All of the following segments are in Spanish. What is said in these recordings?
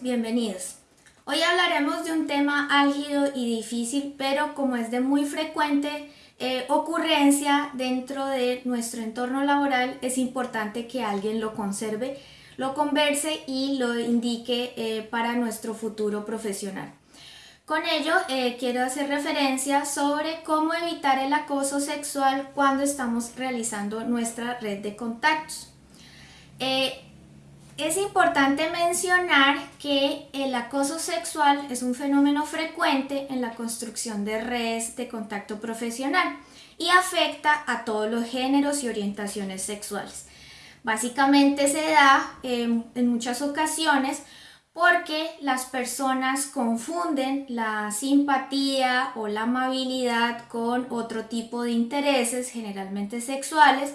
bienvenidos. Hoy hablaremos de un tema álgido y difícil, pero como es de muy frecuente eh, ocurrencia dentro de nuestro entorno laboral, es importante que alguien lo conserve, lo converse y lo indique eh, para nuestro futuro profesional. Con ello, eh, quiero hacer referencia sobre cómo evitar el acoso sexual cuando estamos realizando nuestra red de contactos. Es importante mencionar que el acoso sexual es un fenómeno frecuente en la construcción de redes de contacto profesional y afecta a todos los géneros y orientaciones sexuales. Básicamente se da en muchas ocasiones porque las personas confunden la simpatía o la amabilidad con otro tipo de intereses, generalmente sexuales,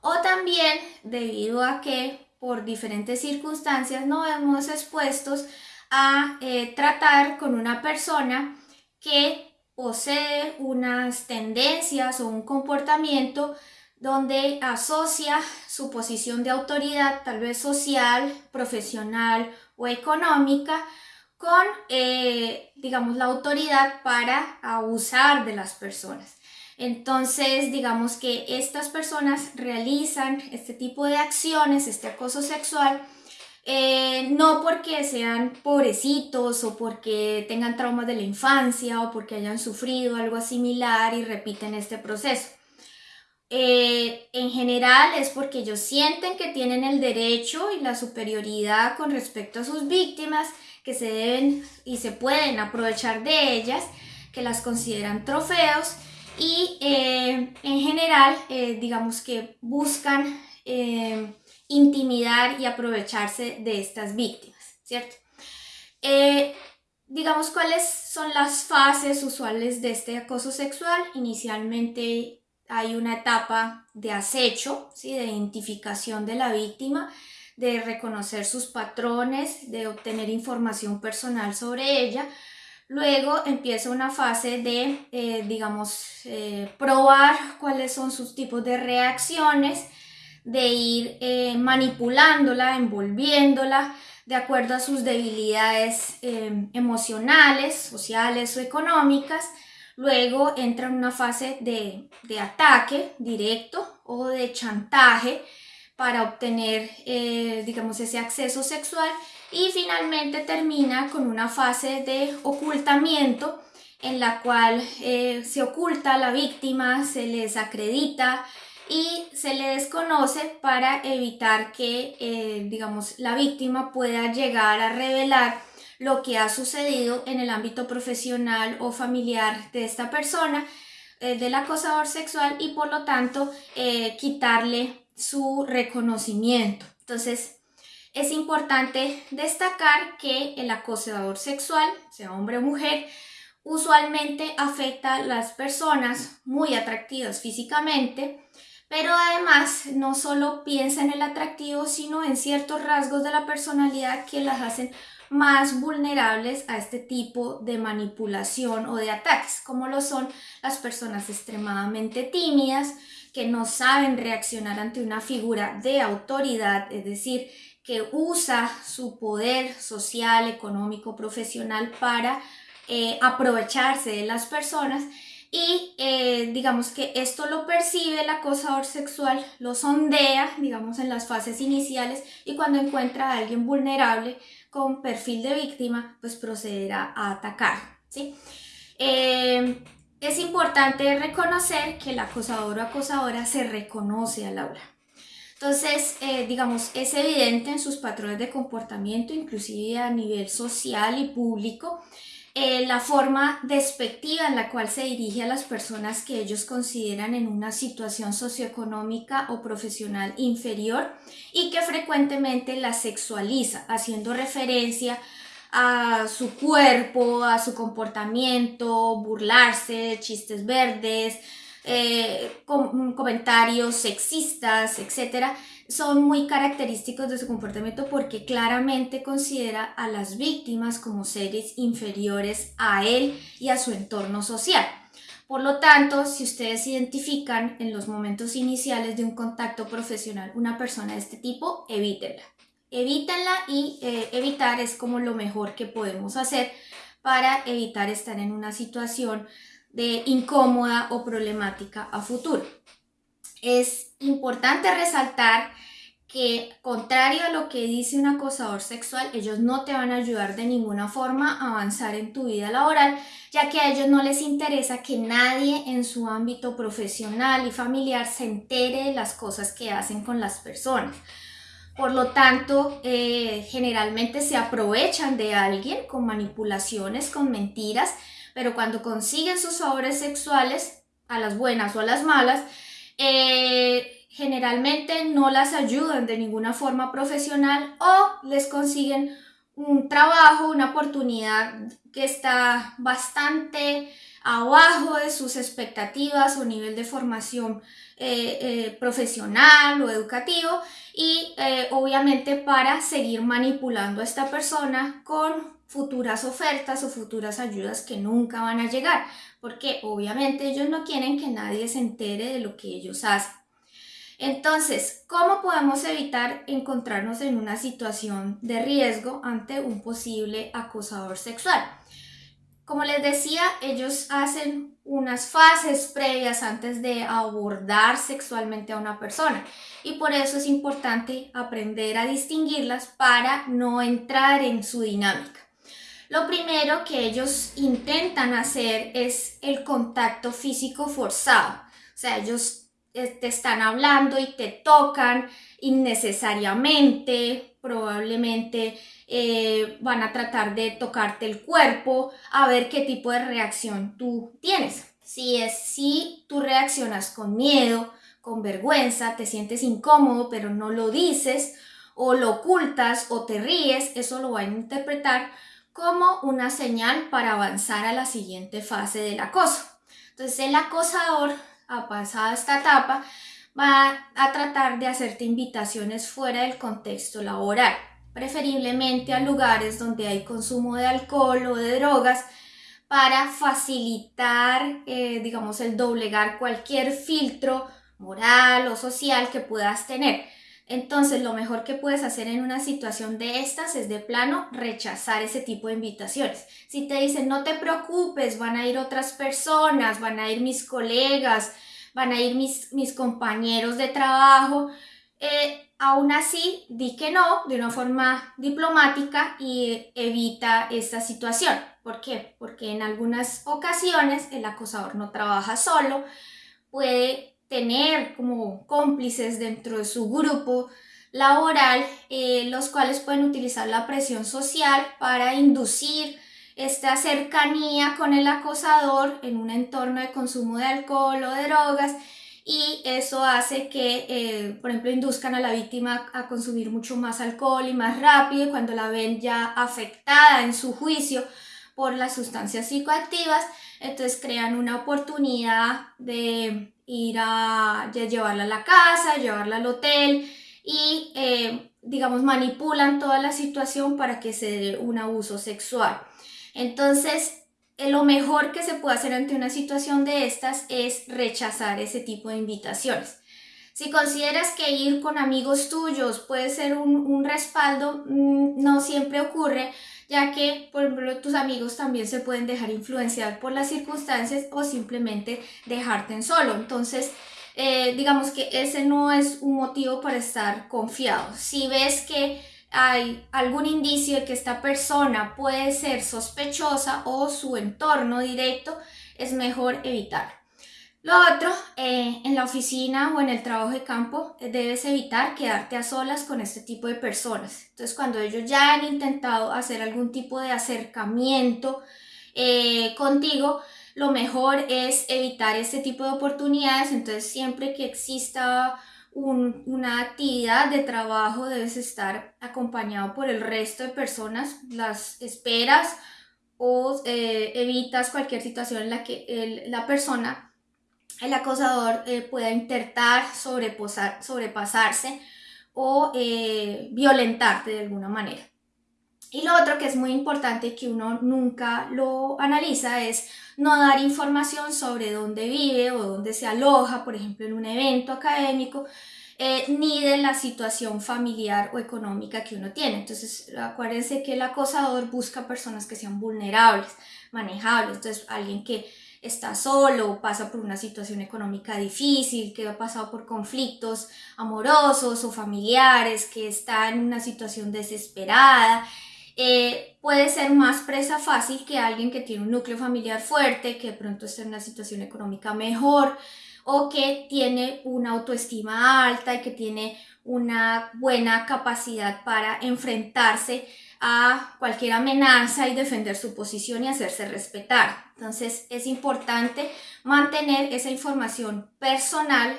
o también debido a que por diferentes circunstancias nos vemos expuestos a eh, tratar con una persona que posee unas tendencias o un comportamiento donde asocia su posición de autoridad, tal vez social, profesional o económica, con, eh, digamos, la autoridad para abusar de las personas. Entonces, digamos que estas personas realizan este tipo de acciones, este acoso sexual, eh, no porque sean pobrecitos o porque tengan traumas de la infancia o porque hayan sufrido algo similar y repiten este proceso. Eh, en general es porque ellos sienten que tienen el derecho y la superioridad con respecto a sus víctimas, que se deben y se pueden aprovechar de ellas, que las consideran trofeos y eh, en general eh, digamos que buscan eh, intimidar y aprovecharse de estas víctimas, ¿cierto? digamos cuáles son las fases usuales de este acoso sexual. Inicialmente hay una etapa de acecho, ¿sí? de identificación de la víctima, de reconocer sus patrones, de obtener información personal sobre ella, Luego empieza una fase de, eh, digamos, eh, probar cuáles son sus tipos de reacciones, de ir eh, manipulándola, envolviéndola de acuerdo a sus debilidades emocionales, sociales o económicas. Luego entra en una fase de, de ataque directo o de chantaje para obtener, digamos, ese acceso sexual y finalmente termina con una fase de ocultamiento en la cual eh, se oculta a la víctima, se le desacredita y se le desconoce para evitar que, eh, digamos, la víctima pueda llegar a revelar lo que ha sucedido en el ámbito profesional o familiar de esta persona, eh, del acosador sexual y por lo tanto quitarle su reconocimiento. Entonces, es importante destacar que el acosador sexual, sea hombre o mujer, usualmente afecta a las personas muy atractivas físicamente, pero además no solo piensa en el atractivo, sino en ciertos rasgos de la personalidad que las hacen más vulnerables a este tipo de manipulación o de ataques, como lo son las personas extremadamente tímidas, que no saben reaccionar ante una figura de autoridad, es decir, que usa su poder social, económico, profesional para eh, aprovecharse de las personas y eh, digamos que esto lo percibe el acosador sexual, lo sondea, digamos, en las fases iniciales y cuando encuentra a alguien vulnerable con perfil de víctima, pues procederá a atacar, ¿sí? Eh, es importante reconocer que el acosador o acosadora se reconoce a Laura. Entonces, eh, digamos, es evidente en sus patrones de comportamiento, inclusive a nivel social y público, eh, la forma despectiva en la cual se dirige a las personas que ellos consideran en una situación socioeconómica o profesional inferior y que frecuentemente la sexualiza, haciendo referencia a su cuerpo, a su comportamiento, burlarse, chistes verdes, eh, comentarios sexistas, etcétera, son muy característicos de su comportamiento porque claramente considera a las víctimas como seres inferiores a él y a su entorno social. Por lo tanto, si ustedes identifican en los momentos iniciales de un contacto profesional una persona de este tipo, evítenla. Evítenla y eh, evitar es como lo mejor que podemos hacer para evitar estar en una situación de incómoda o problemática a futuro. Es importante resaltar que contrario a lo que dice un acosador sexual, ellos no te van a ayudar de ninguna forma a avanzar en tu vida laboral, ya que a ellos no les interesa que nadie en su ámbito profesional y familiar se entere de las cosas que hacen con las personas. Por lo tanto, eh, generalmente se aprovechan de alguien con manipulaciones, con mentiras, pero cuando consiguen sus favores sexuales, a las buenas o a las malas, eh, generalmente no las ayudan de ninguna forma profesional o les consiguen un trabajo, una oportunidad que está bastante abajo de sus expectativas o nivel de formación eh, eh, profesional o educativo y obviamente para seguir manipulando a esta persona con futuras ofertas o futuras ayudas que nunca van a llegar, porque obviamente ellos no quieren que nadie se entere de lo que ellos hacen. Entonces, ¿cómo podemos evitar encontrarnos en una situación de riesgo ante un posible acosador sexual? Como les decía, ellos hacen unas fases previas antes de abordar sexualmente a una persona y por eso es importante aprender a distinguirlas para no entrar en su dinámica. Lo primero que ellos intentan hacer es el contacto físico forzado. O sea, ellos eh, te están hablando y te tocan innecesariamente, probablemente eh, van a tratar de tocarte el cuerpo a ver qué tipo de reacción tú tienes. Si es si tú reaccionas con miedo, con vergüenza, te sientes incómodo pero no lo dices o lo ocultas o te ríes, eso lo van a interpretar como una señal para avanzar a la siguiente fase del acoso. Entonces el acosador, ha pasado esta etapa, va a tratar de hacerte invitaciones fuera del contexto laboral, preferiblemente a lugares donde hay consumo de alcohol o de drogas, para facilitar, eh, digamos, el doblegar cualquier filtro moral o social que puedas tener. Entonces, lo mejor que puedes hacer en una situación de estas es de plano rechazar ese tipo de invitaciones. Si te dicen, no te preocupes, van a ir otras personas, van a ir mis colegas, van a ir mis, mis compañeros de trabajo, eh, aún así, di que no de una forma diplomática y evita esta situación. ¿Por qué? Porque en algunas ocasiones el acosador no trabaja solo, puede tener como cómplices dentro de su grupo laboral, eh, los cuales pueden utilizar la presión social para inducir esta cercanía con el acosador en un entorno de consumo de alcohol o de drogas y eso hace que, eh, por ejemplo, induzcan a la víctima a consumir mucho más alcohol y más rápido y cuando la ven ya afectada en su juicio por las sustancias psicoactivas, entonces crean una oportunidad de ir a llevarla a la casa, llevarla al hotel y, eh, digamos, manipulan toda la situación para que se dé un abuso sexual. Entonces, eh, lo mejor que se puede hacer ante una situación de estas es rechazar ese tipo de invitaciones. Si consideras que ir con amigos tuyos puede ser un, un respaldo, mm, no siempre ocurre, ya que, por ejemplo, tus amigos también se pueden dejar influenciar por las circunstancias o simplemente dejarte en solo. Entonces, eh, digamos que ese no es un motivo para estar confiado. Si ves que hay algún indicio de que esta persona puede ser sospechosa o su entorno directo, es mejor evitar. Lo otro, eh, en la oficina o en el trabajo de campo, eh, debes evitar quedarte a solas con este tipo de personas. Entonces, cuando ellos ya han intentado hacer algún tipo de acercamiento eh, contigo, lo mejor es evitar este tipo de oportunidades. Entonces, siempre que exista una actividad de trabajo, debes estar acompañado por el resto de personas, las esperas o evitas cualquier situación en la que la persona el acosador eh, pueda intentar sobrepasarse o eh, violentarte de alguna manera. Y lo otro que es muy importante que uno nunca lo analiza es no dar información sobre dónde vive o dónde se aloja, por ejemplo, en un evento académico, eh, ni de la situación familiar o económica que uno tiene. Entonces, acuérdense que el acosador busca personas que sean vulnerables, manejables. Entonces, alguien que está solo, pasa por una situación económica difícil, que ha pasado por conflictos amorosos o familiares, que está en una situación desesperada, eh, puede ser más presa fácil que alguien que tiene un núcleo familiar fuerte, que de pronto está en una situación económica mejor, o que tiene una autoestima alta y que tiene una buena capacidad para enfrentarse a cualquier amenaza y defender su posición y hacerse respetar. Entonces es importante mantener esa información personal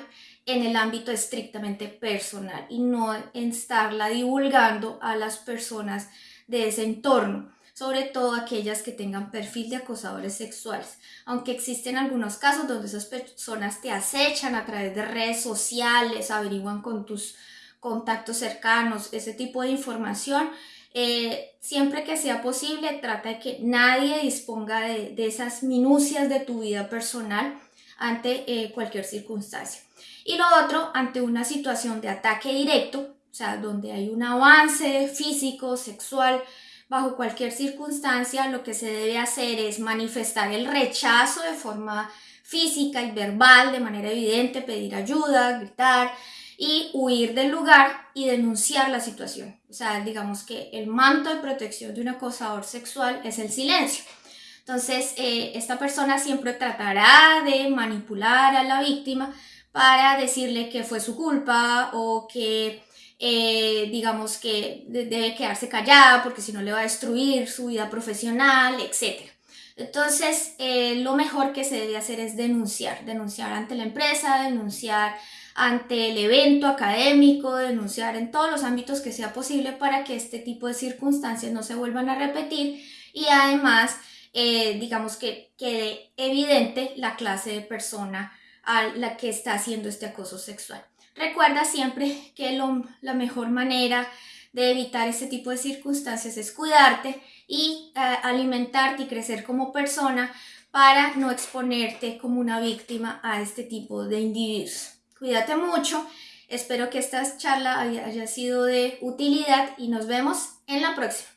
en el ámbito estrictamente personal y no estarla divulgando a las personas de ese entorno sobre todo aquellas que tengan perfil de acosadores sexuales. Aunque existen algunos casos donde esas personas te acechan a través de redes sociales, averiguan con tus contactos cercanos, ese tipo de información, eh, siempre que sea posible, trata de que nadie disponga de, esas minucias de tu vida personal ante eh, cualquier circunstancia. Y lo otro, ante una situación de ataque directo, o sea, donde hay un avance físico, sexual, bajo cualquier circunstancia, lo que se debe hacer es manifestar el rechazo de forma física y verbal, de manera evidente, pedir ayuda, gritar y huir del lugar y denunciar la situación. O sea, digamos que el manto de protección de un acosador sexual es el silencio. Entonces, eh, esta persona siempre tratará de manipular a la víctima para decirle que fue su culpa o que eh, digamos que debe quedarse callada porque si no le va a destruir su vida profesional, etc. Entonces, eh, lo mejor que se debe hacer es denunciar, denunciar ante la empresa, denunciar ante el evento académico, denunciar en todos los ámbitos que sea posible para que este tipo de circunstancias no se vuelvan a repetir y además, eh, digamos que quede evidente la clase de persona a la que está haciendo este acoso sexual. Recuerda siempre que la mejor manera de evitar este tipo de circunstancias es cuidarte y eh, alimentarte y crecer como persona para no exponerte como una víctima a este tipo de individuos. Cuídate mucho, espero que esta charla haya sido de utilidad y nos vemos en la próxima.